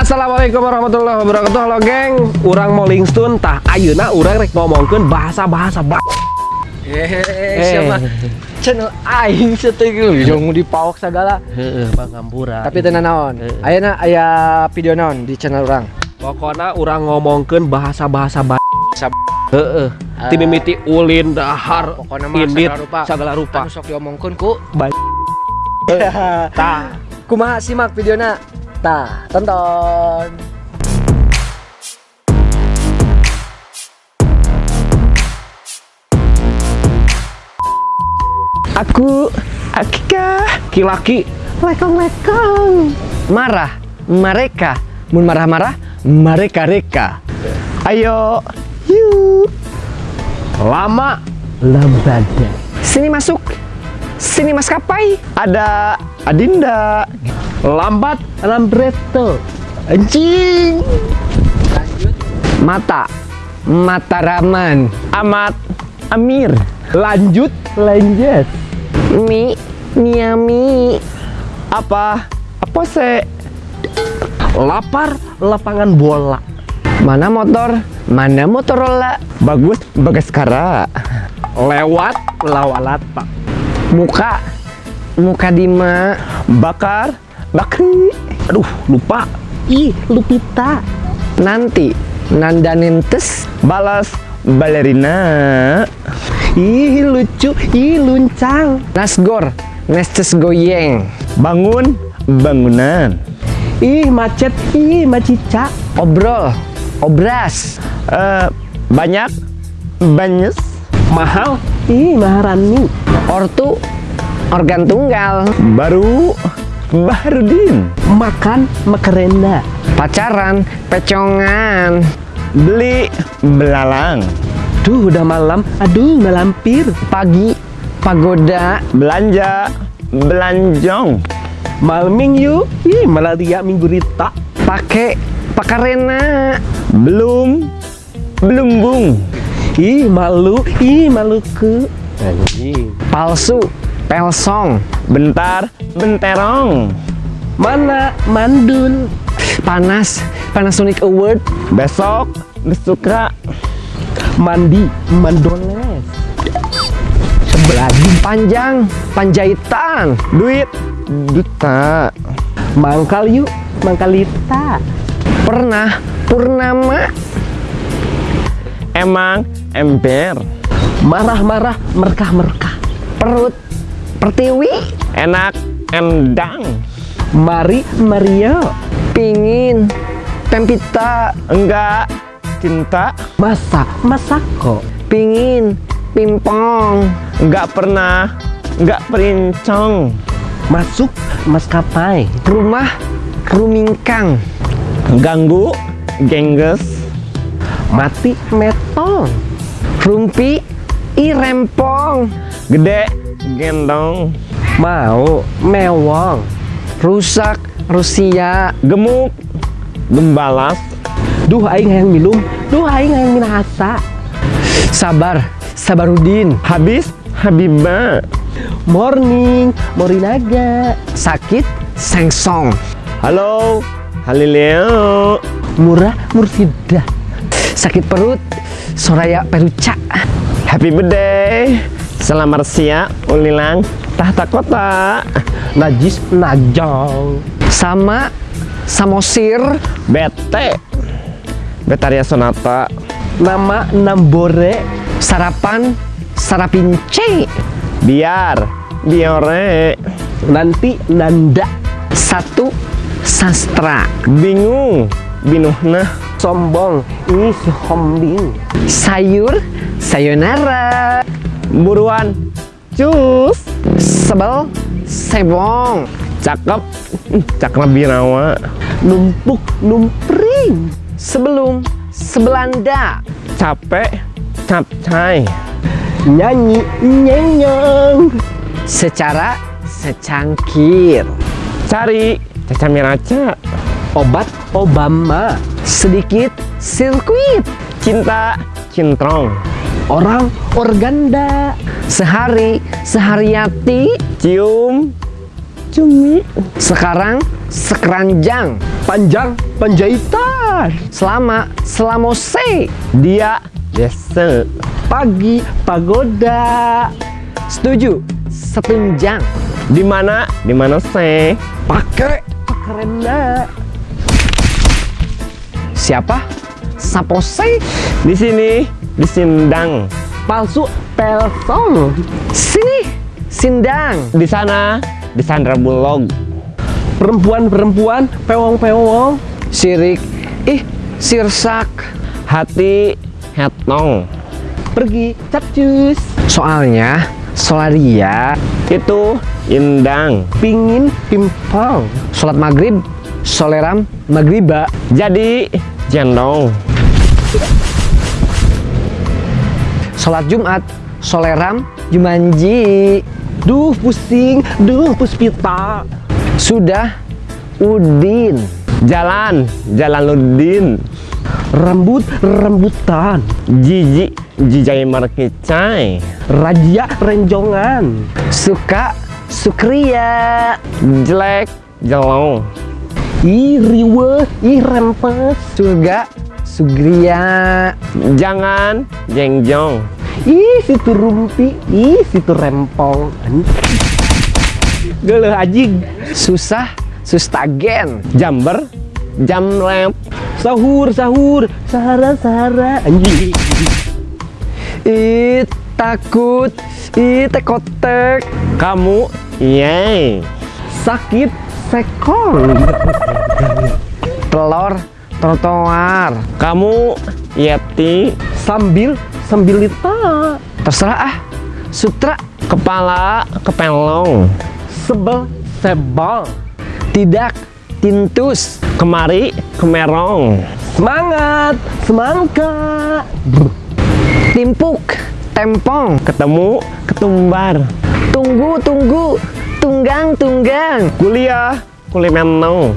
Assalamualaikum warahmatullahi wabarakatuh Halo geng Urang Molingstun Tah ayeuna urang rek ngomongkeun bahasa-bahasa ba Hehehe, siapa? Channel aing seteugeul yang dipawak segala. Heeh, Bang Ngampura Tapi tenan naon? Ayeuna aya video naon di channel orang. Pokona urang ngomongkeun bahasa-bahasa ba Heeh Ti mimiti ulin, dahar, Pokona mah indit, segala rupa. segala Anu sok diomongkeun ku Tah, kumaha simak videona? Tah, tonton. Aku Akika Kilaki Lekong-lekong. Marah, mereka. Mun marah-marah, mereka reka. Ayo Yuk Lama Lambada Sini masuk. Sini maskapai. Ada Adinda Lambat Lambreto Anjing Mata. Mataraman. Amat Amir Lanjut Lanjut Mi. Miami. Apa Apa se Lapar Lapangan bola Mana motor? Mana Motorola? Bagus Bagaskara Lewat Lawalat pak Muka. Muka Dima. Bakar Bakri Aduh lupa Ih Lupita Nanti. Nandanentes. Balas Balerina Ih lucu Ih luncang Nasgor. Nestes goyeng. Bangun Bangunan Ih macet Ih macica Obrol. Obras. Eh Banyak Banyes Mahal Ih maharani Ortu. Organ tunggal. Baru Baharudin Makan Makarenda Pacaran. Pecongan. Beli Belalang Duh udah malam Aduh ngelampir Pagi. Pagoda. Belanja Belanjong Malming yuk Ih malah dia minggu rita Pake. Pakarena. Belum Belum bung Ih malu Ih malu ke Anjing Palsu. Pelsong. Bentar Benterong Mana mandul Panas. Panasonic Award. Besok Besuka Mandi Mandoles Sebelagi Panjang. Panjaitan. Duit Duta Mangkal yuk Mangkalita Pernah. Purnama. Emang Ember Marah-marah Merkah-merkah Perut. Pertiwi. Enak Endang Mari Mario Pingin. Pempita. Enggak Cinta Masa Masako Pingin. Pimpong. Enggak pernah Enggak perincong Masuk maskapai Rumah. Rumingkang. Ganggu Gengges Mati metong Rumpi. Irempong. Gede Gendong Mau Mewong Rusak. Rusia. Gemuk Gembalas Duh aing yang minum Duh aing yang minahasa Sabar. Sabarudin. Habis Habibah Morning Morinaga Sakit. Sengsong. Halo Halileo Murah Mursidah Sakit perut. Soraya Peruca. Happy birthday Selamat siang Ulilang Tahta kota Najis Najong Sama. Samosir. Bete Betaria Sonata Nama Nambore Sarapan. Sarapince. Biar Biore Nanti Nanda Satu. Sastra. Bingung Binuhna Sombong Ih sombing Sayur. Sayonara. Buruan Cus Sebel. Sebong. Cakep Cakra Birawa Numpuk Numpring Sebelum. Sebelanda. Capek Capcai Nyanyi Nyenyong Secara. Secangkir. Cari Caca Miraca Obat Obama Sedikit. Sirkuit. Cinta Cintrong Orang Organda Sehari. Sehariati. Cium Cumi Sekarang. Sekeranjang. panjang penjahitan Selama selamose. Dia desa. pagi pagoda Setuju. Setunjang. Di mana? Di mana sih? pakai kerenda Siapa? Sapose. Di sini, di Sindang. palsu pelsong Sini. Sindang. Di sana, di Sandra Bulog. perempuan-perempuan pewong-pewong Sirik. Ih, sirsak. Hati hetong. pergi capcus Soalnya, Solaria, Itu indang. pingin pimpang sholat maghrib, soleram, magriba. Jadi jendong. Sholat Jumat, soleram, jumanji. duh pusing duh puspita Sudah, udin. Jalan, Jalaluddin. rambut rambutan Jiji, jijai markicai. raja renjongan Suka, sukria. Jelek, jelong. ih riwe ih rempes Surga, sugria. Jangan jengjong. ih situ rumpi ih situ rempong Geleh anjing Susah, sustagen. Jamber, jamlep. sahur sahur sahara sahara anjing Ih, takut. Ih, tekotek. Kamu, yay. sakit sekong Telur, trotoar. Kamu, yeti. sambil sambil lita Terserah ah. Sutra, Kepala, kepelong. sebel sebal tidak, tintus. Kemari, kemerong. semangat semangka Timpuk, tempong. Ketemu, ketumbar. Tunggu, tunggu. Tunggang, tunggang. Kuliah, kulimenong.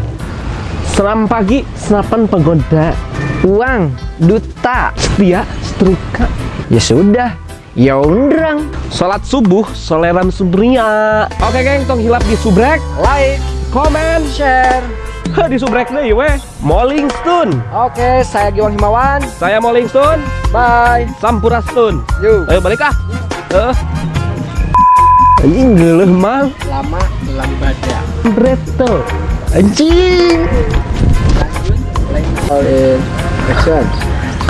Senam pagi senapan pagoda Uang, duta. setia setrika Ya sudah. Ya undrang. sholat subuh soleran subria oke geng tong hilap di subrek like comment share Heh, di subrek deh weh Molling Stone Oke, saya Giwan Himawan. saya Molling Stone Bye. Sampurasun Yuk. ayo balik ah Heeh. anjing mang Lama lambatnya. bretel anjing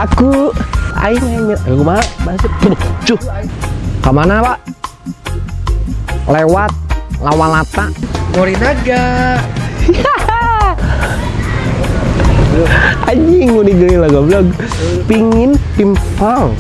aku. Aing aing aku mah masuk. Cuh. Ke mana pak? Lewat Lawalata. Morinaga. anjing mau digeli lah goblok. Pingin pimpang